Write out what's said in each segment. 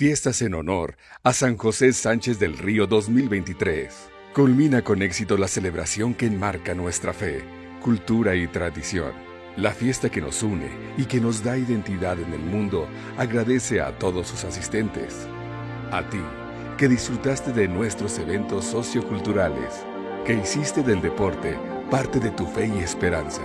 Fiestas en honor a San José Sánchez del Río 2023. Culmina con éxito la celebración que enmarca nuestra fe, cultura y tradición. La fiesta que nos une y que nos da identidad en el mundo agradece a todos sus asistentes. A ti, que disfrutaste de nuestros eventos socioculturales, que hiciste del deporte parte de tu fe y esperanza.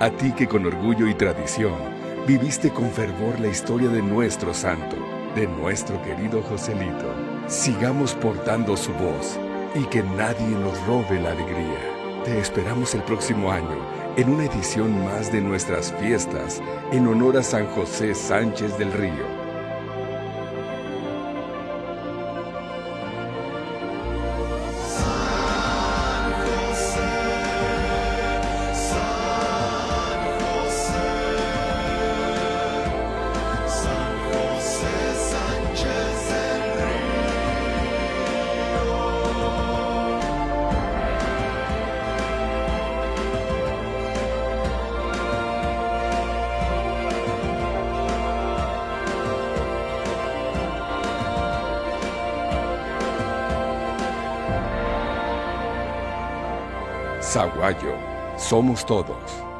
A ti que con orgullo y tradición viviste con fervor la historia de nuestro santo de nuestro querido Joselito. Sigamos portando su voz y que nadie nos robe la alegría. Te esperamos el próximo año en una edición más de nuestras fiestas en honor a San José Sánchez del Río. Zaguayo, somos todos.